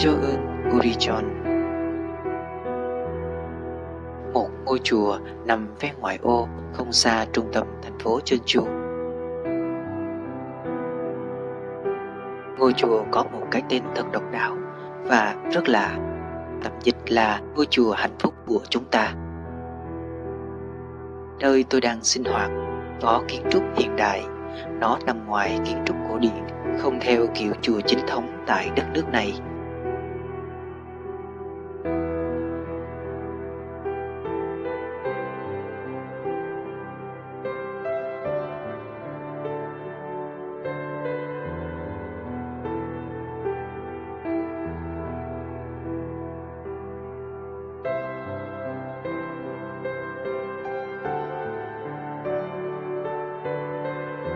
Cho ơn Urichon Một ngôi chùa nằm ven ngoại ô không xa trung tâm thành phố Jeonju. Ngôi chùa có một cái tên thật độc đáo và rất lạ. Tạm dịch là ngôi chùa hạnh phúc của chúng ta. Nơi tôi đang sinh hoạt có kiến trúc hiện đại. Nó nằm ngoài kiến trúc cổ điển, không theo kiểu chùa chính thống tại đất nước này.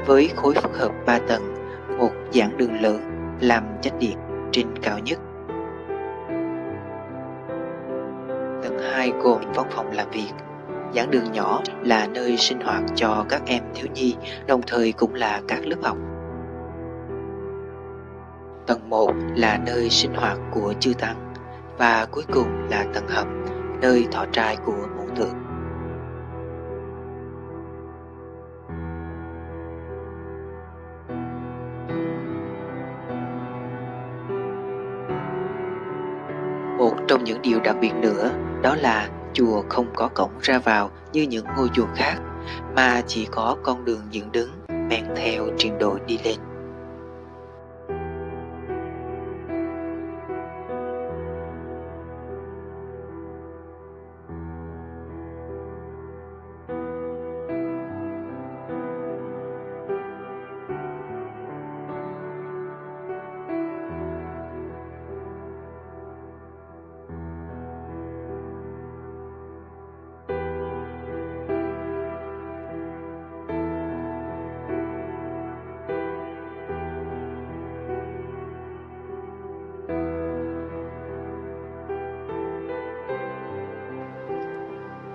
Với khối phức hợp 3 tầng, một giảng đường lớn làm chất điện trên cao nhất. Tầng 2 gồm văn phòng làm việc, giảng đường nhỏ là nơi sinh hoạt cho các em thiếu nhi, đồng thời cũng là các lớp học. Tầng 1 là nơi sinh hoạt của chư tăng và cuối cùng là tầng hầm, nơi thọ trai của mẫu thượng. Một trong những điều đặc biệt nữa, đó là chùa không có cổng ra vào như những ngôi chùa khác, mà chỉ có con đường dựng đứng, men theo trình độ đi lên.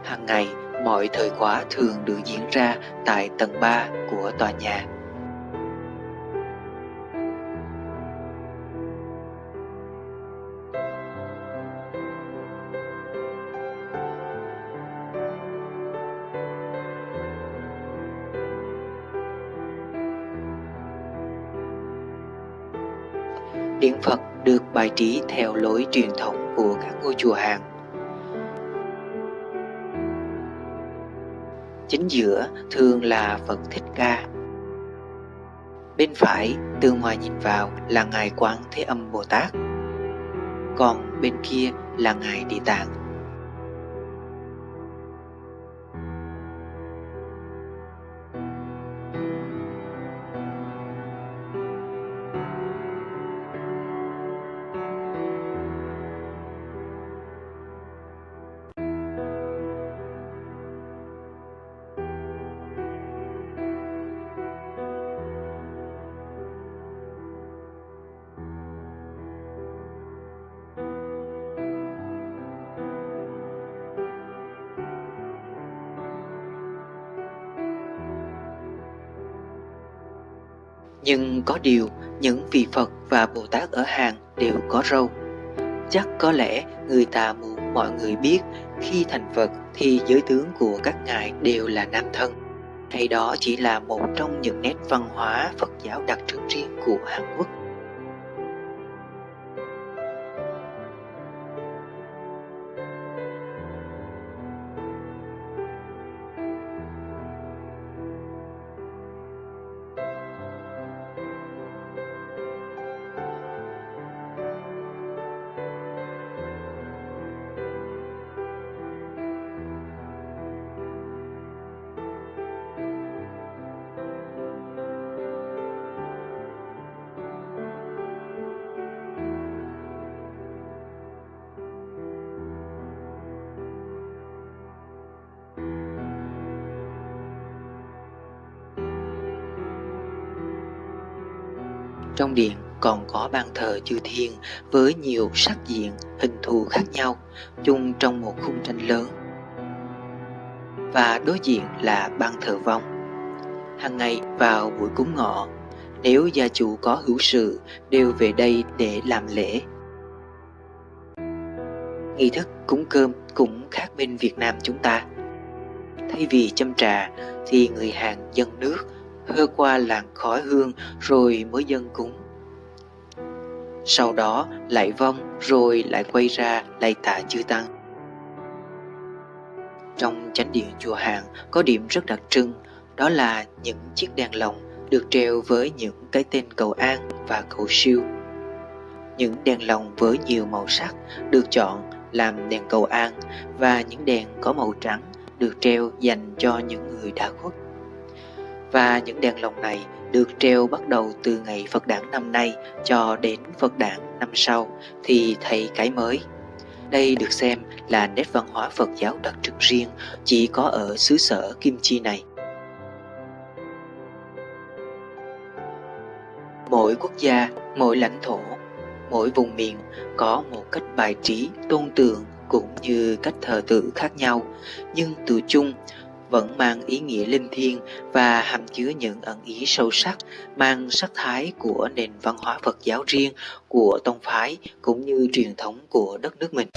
Hàng ngày, mọi thời khóa thường được diễn ra tại tầng 3 của tòa nhà. Điện Phật được bài trí theo lối truyền thống của các ngôi chùa hàng Chính giữa thường là Phật Thích Ca. Bên phải, từ ngoài nhìn vào là Ngài Quán Thế Âm Bồ Tát. Còn bên kia là Ngài Địa Tạng. Nhưng có điều, những vị Phật và Bồ Tát ở hàng đều có râu. Chắc có lẽ người ta muốn mọi người biết khi thành Phật thì giới tướng của các ngài đều là nam thân. Hay đó chỉ là một trong những nét văn hóa Phật giáo đặc trưng riêng của Hàn Quốc. Trong điện còn có ban thờ chư thiên với nhiều sắc diện, hình thù khác nhau, chung trong một khung tranh lớn. Và đối diện là ban thờ vong. Hàng ngày vào buổi cúng ngọ, nếu gia chủ có hữu sự đều về đây để làm lễ. nghi thức cúng cơm cũng khác bên Việt Nam chúng ta. Thay vì châm trà thì người Hàn dân nước, hơ qua làng khói hương rồi mới dân cúng. Sau đó lại vong rồi lại quay ra lạy tạ chư tăng. Trong chánh điện chùa Hàn có điểm rất đặc trưng, đó là những chiếc đèn lồng được treo với những cái tên cầu an và cầu siêu. Những đèn lồng với nhiều màu sắc được chọn làm đèn cầu an và những đèn có màu trắng được treo dành cho những người đã khuất. Và những đèn lồng này được treo bắt đầu từ ngày Phật đản năm nay cho đến Phật đản năm sau thì thay cái mới. Đây được xem là nét văn hóa Phật giáo đặc trưng riêng chỉ có ở xứ sở Kim Chi này. Mỗi quốc gia, mỗi lãnh thổ, mỗi vùng miền có một cách bài trí, tôn tượng cũng như cách thờ tự khác nhau, nhưng từ chung vẫn mang ý nghĩa linh thiêng và hàm chứa những ẩn ý sâu sắc, mang sắc thái của nền văn hóa Phật giáo riêng của tông phái cũng như truyền thống của đất nước mình.